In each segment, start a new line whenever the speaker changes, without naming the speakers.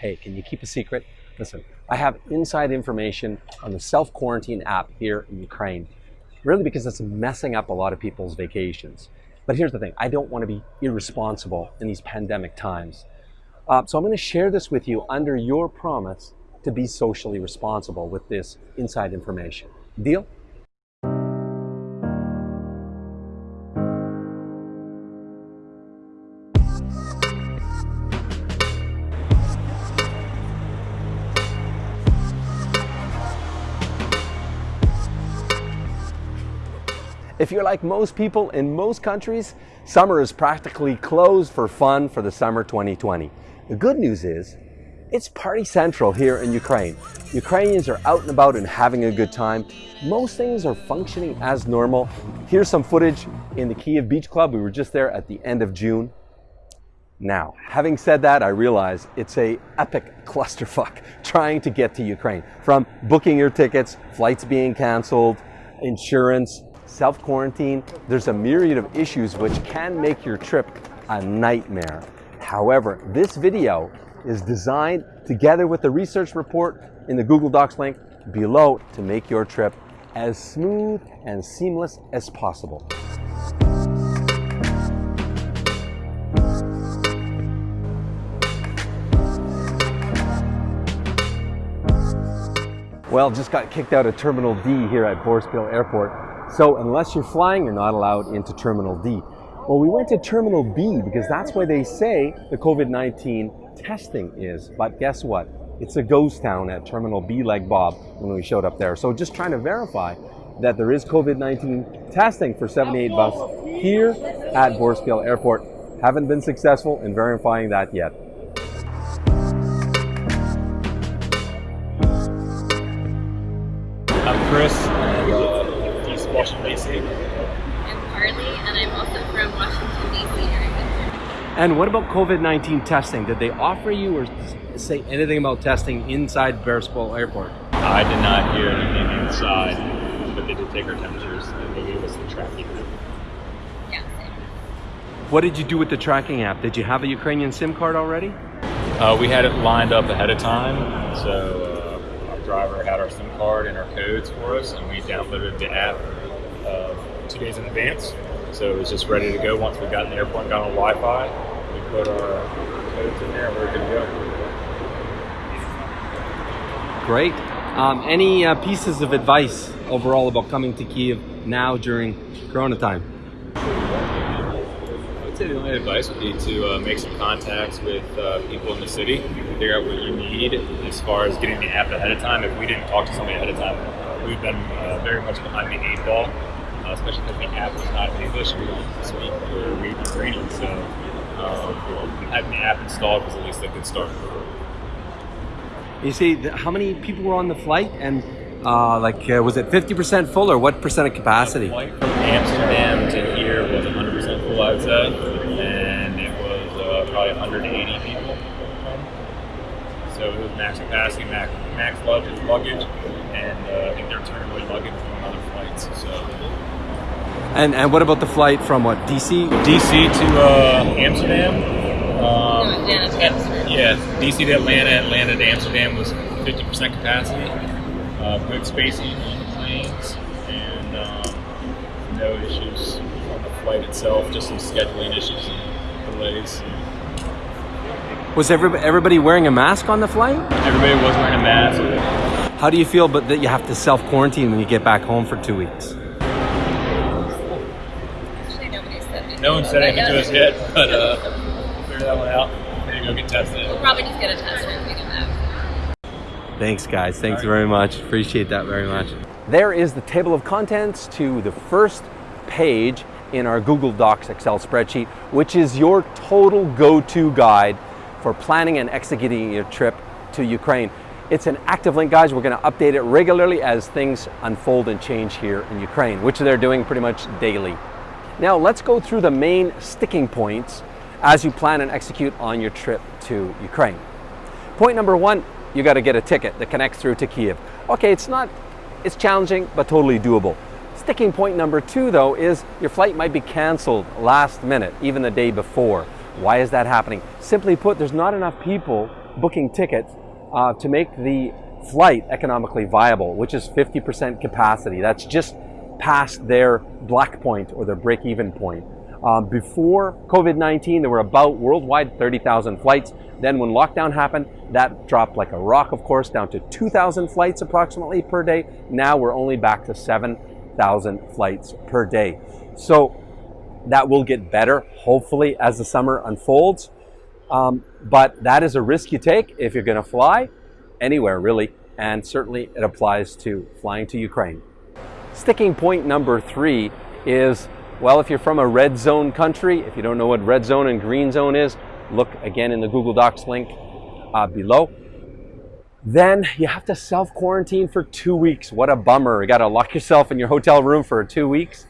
Hey, can you keep a secret? Listen, I have inside information on the self-quarantine app here in Ukraine, really because it's messing up a lot of people's vacations. But here's the thing, I don't want to be irresponsible in these pandemic times. Uh, so I'm going to share this with you under your promise to be socially responsible with this inside information. Deal? If you're like most people in most countries, summer is practically closed for fun for the summer 2020. The good news is, it's party central here in Ukraine. Ukrainians are out and about and having a good time. Most things are functioning as normal. Here's some footage in the Kiev Beach Club. We were just there at the end of June. Now, having said that, I realize it's a epic clusterfuck trying to get to Ukraine. From booking your tickets, flights being canceled, insurance, self-quarantine, there's a myriad of issues which can make your trip a nightmare. However, this video is designed together with the research report in the Google Docs link below to make your trip as smooth and seamless as possible. Well, just got kicked out of Terminal D here at Boryspil Airport so unless you're flying, you're not allowed into Terminal D. Well, we went to Terminal B because that's where they say the COVID-19 testing is. But guess what? It's a ghost town at Terminal B like Bob when we showed up there. So just trying to verify that there is COVID-19 testing for 78 bus here at Boryspil Airport. Haven't been successful in verifying that yet.
I'm Chris. Washington, D.C.
I'm Carly, and I'm also from Washington, D.C.
And what about COVID-19 testing? Did they offer you or say anything about testing inside Boryspil Airport?
I did not hear anything inside, but they did take our temperatures and they gave us the tracking app.
Yeah.
What did you do with the tracking app? Did you have a Ukrainian SIM card already?
Uh, we had it lined up ahead of time, so uh, our driver had our SIM card and our codes for us, and we downloaded the app uh, two days in advance. So it was just ready to go once we got in the airport and got on Wi-Fi. We put our codes in there and we are good to go.
Great. Um, any uh, pieces of advice overall about coming to Kiev now during Corona time?
I would say the only advice would be to uh, make some contacts with uh, people in the city, figure out what you need as far as getting the app ahead of time. If we didn't talk to somebody ahead of time, we've been uh, very much behind the eight ball uh, especially because the app is not in English. We don't speak or read Ukrainian, so um, having the app installed was at least a good start.
You see, how many people were on the flight, and uh, like, uh, was it 50% full, or what percent of capacity?
The flight from Amsterdam to here was 100% full, I'd say, and it was uh, probably 180 people. So it was max capacity, max, max luggage, luggage, and uh, I think they're turning away luggage from other flights. So
and and what about the flight from what DC?
DC to uh, Amsterdam.
Um, no, Amsterdam.
Yeah, DC to Atlanta, Atlanta to Amsterdam was 50% capacity. Uh, good spacing on the planes, and um, no issues on the flight itself. Just some scheduling issues and delays.
Was everybody, everybody wearing a mask on the flight?
Everybody was wearing a mask.
How do you feel but that you have to self quarantine when you get back home for two weeks?
No one said anything to us yet, but uh, we'll figure that one out. Maybe go get tested.
We'll probably just get a test when we get back.
Thanks, guys. Thanks right. very much. Appreciate that very much. There is the table of contents to the first page in our Google Docs Excel spreadsheet, which is your total go-to guide for planning and executing your trip to Ukraine. It's an active link, guys. We're going to update it regularly as things unfold and change here in Ukraine, which they're doing pretty much daily. Now let's go through the main sticking points as you plan and execute on your trip to Ukraine. Point number one, you got to get a ticket that connects through to Kiev. Okay, it's not, it's challenging, but totally doable. Sticking point number two though is your flight might be canceled last minute, even the day before. Why is that happening? Simply put, there's not enough people booking tickets uh, to make the flight economically viable, which is 50% capacity. That's just past their black point or their break even point. Um, before COVID-19, there were about worldwide 30,000 flights. Then when lockdown happened, that dropped like a rock, of course, down to 2,000 flights approximately per day. Now we're only back to 7,000 flights per day. So that will get better, hopefully, as the summer unfolds. Um, but that is a risk you take if you're going to fly anywhere, really. And certainly it applies to flying to Ukraine. Sticking point number three is well, if you're from a red zone country, if you don't know what red zone and green zone is, look again in the Google Docs link uh, below. Then you have to self quarantine for two weeks. What a bummer. You got to lock yourself in your hotel room for two weeks.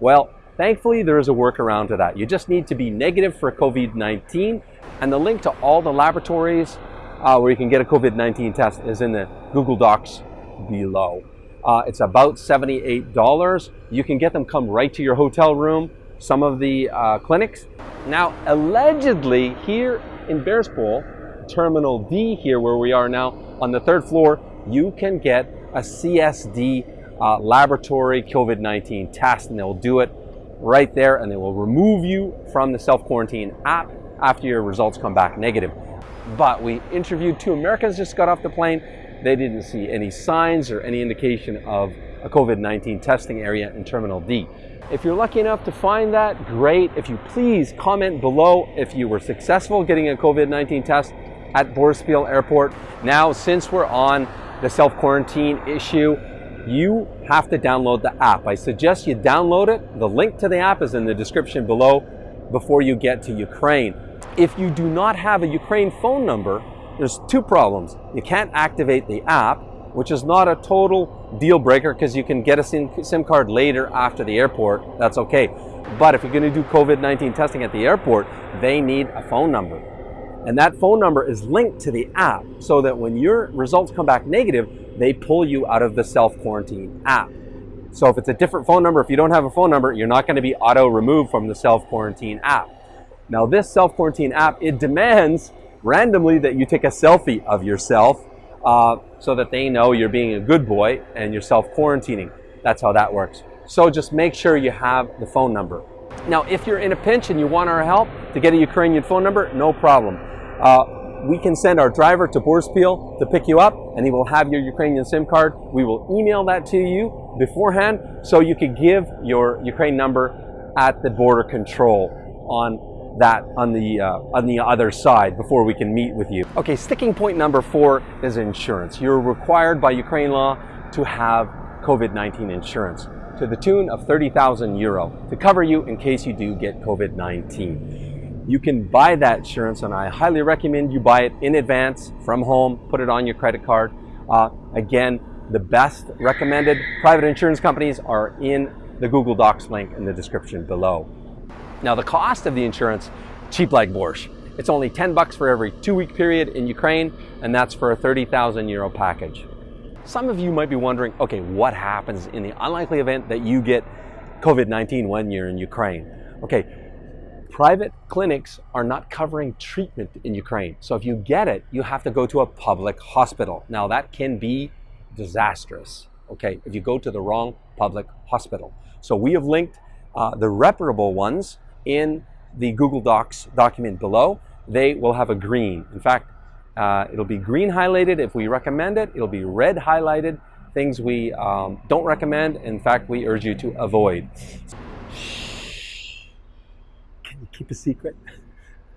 Well, thankfully, there is a workaround to that. You just need to be negative for COVID 19. And the link to all the laboratories uh, where you can get a COVID 19 test is in the Google Docs below. Uh, it's about $78. You can get them come right to your hotel room, some of the uh, clinics. Now, allegedly, here in Boryspil, Terminal D here where we are now, on the third floor, you can get a CSD uh, laboratory COVID-19 test and they'll do it right there and they will remove you from the self-quarantine app after your results come back negative. But we interviewed two Americans just got off the plane they didn't see any signs or any indication of a COVID-19 testing area in Terminal D. If you're lucky enough to find that, great. If you please comment below if you were successful getting a COVID-19 test at Boryspil Airport. Now, since we're on the self-quarantine issue, you have to download the app. I suggest you download it. The link to the app is in the description below before you get to Ukraine. If you do not have a Ukraine phone number, there's two problems. You can't activate the app, which is not a total deal breaker because you can get a SIM card later after the airport. That's okay. But if you're going to do COVID-19 testing at the airport, they need a phone number. And that phone number is linked to the app so that when your results come back negative, they pull you out of the self-quarantine app. So if it's a different phone number, if you don't have a phone number, you're not going to be auto removed from the self-quarantine app. Now this self-quarantine app, it demands randomly that you take a selfie of yourself uh, so that they know you're being a good boy and you're self-quarantining. That's how that works. So just make sure you have the phone number. Now, if you're in a pinch and you want our help to get a Ukrainian phone number, no problem. Uh, we can send our driver to Boryspil to pick you up and he will have your Ukrainian SIM card. We will email that to you beforehand so you can give your Ukraine number at the border control on that on the, uh, on the other side before we can meet with you. Okay, sticking point number four is insurance. You're required by Ukraine law to have COVID-19 insurance to the tune of 30,000 euro to cover you in case you do get COVID-19. You can buy that insurance and I highly recommend you buy it in advance from home, put it on your credit card. Uh, again, the best recommended private insurance companies are in the Google Docs link in the description below. Now the cost of the insurance, cheap like borscht. It's only 10 bucks for every two week period in Ukraine, and that's for a 30,000 euro package. Some of you might be wondering, okay, what happens in the unlikely event that you get COVID-19 when you're in Ukraine? Okay, private clinics are not covering treatment in Ukraine. So if you get it, you have to go to a public hospital. Now that can be disastrous, okay, if you go to the wrong public hospital. So we have linked uh, the reputable ones in the Google Docs document below, they will have a green. In fact, uh, it'll be green highlighted if we recommend it. It'll be red highlighted things we um, don't recommend. In fact, we urge you to avoid. Can you keep a secret?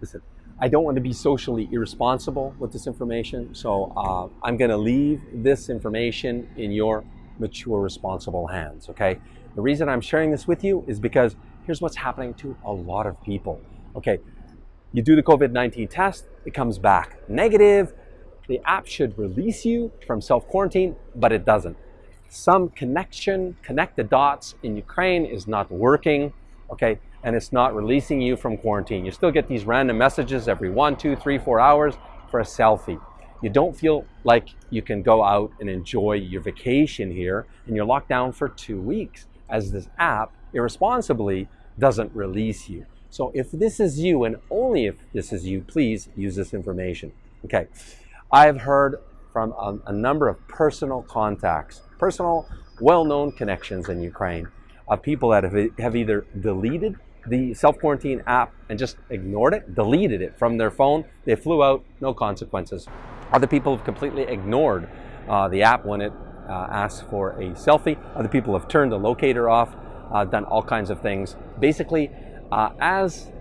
Listen, I don't want to be socially irresponsible with this information, so uh, I'm going to leave this information in your mature, responsible hands, okay? The reason I'm sharing this with you is because here's what's happening to a lot of people. Okay, you do the COVID-19 test, it comes back negative. The app should release you from self-quarantine, but it doesn't. Some connection, connect the dots in Ukraine is not working, okay, and it's not releasing you from quarantine. You still get these random messages every one, two, three, four hours for a selfie. You don't feel like you can go out and enjoy your vacation here, and you're locked down for two weeks as this app irresponsibly doesn't release you. So if this is you, and only if this is you, please use this information. Okay. I've heard from a, a number of personal contacts, personal, well known connections in Ukraine of people that have, have either deleted the self quarantine app and just ignored it, deleted it from their phone. They flew out, no consequences. Other people have completely ignored uh, the app when it uh, asks for a selfie. Other people have turned the locator off, uh, done all kinds of things. Basically, uh, as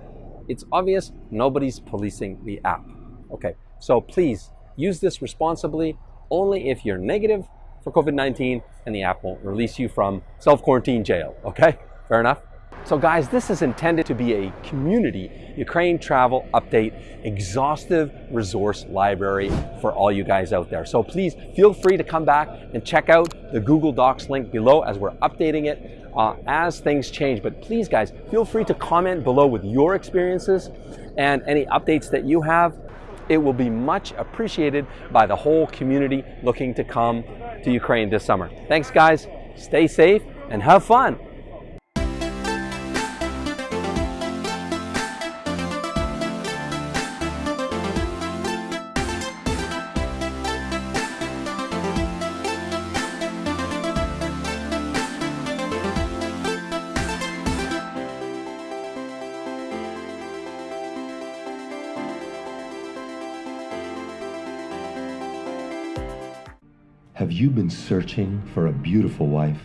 it's obvious, nobody's policing the app. Okay, so please use this responsibly only if you're negative for COVID 19 and the app won't release you from self quarantine jail. Okay, fair enough? So, guys, this is intended to be a community Ukraine travel update, exhaustive resource library for all you guys out there. So, please feel free to come back and check out the Google Docs link below as we're updating it uh, as things change. But please, guys, feel free to comment below with your experiences and any updates that you have. It will be much appreciated by the whole community looking to come to Ukraine this summer. Thanks, guys. Stay safe and have fun.
Have you been searching for a beautiful wife?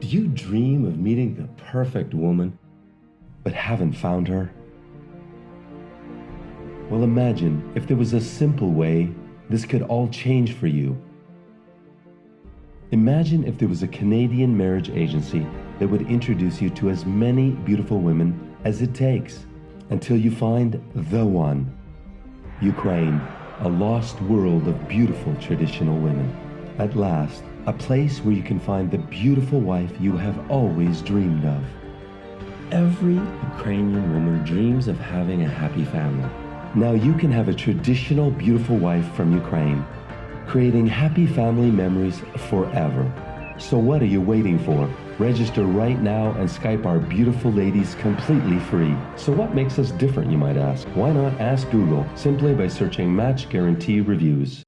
Do you dream of meeting the perfect woman, but haven't found her? Well, imagine if there was a simple way this could all change for you. Imagine if there was a Canadian marriage agency that would introduce you to as many beautiful women as it takes until you find the one. Ukraine a lost world of beautiful traditional women. At last, a place where you can find the beautiful wife you have always dreamed of. Every Ukrainian woman dreams of having a happy family. Now you can have a traditional beautiful wife from Ukraine, creating happy family memories forever. So what are you waiting for? Register right now and Skype our beautiful ladies completely free. So what makes us different, you might ask? Why not ask Google simply by searching Match Guarantee Reviews?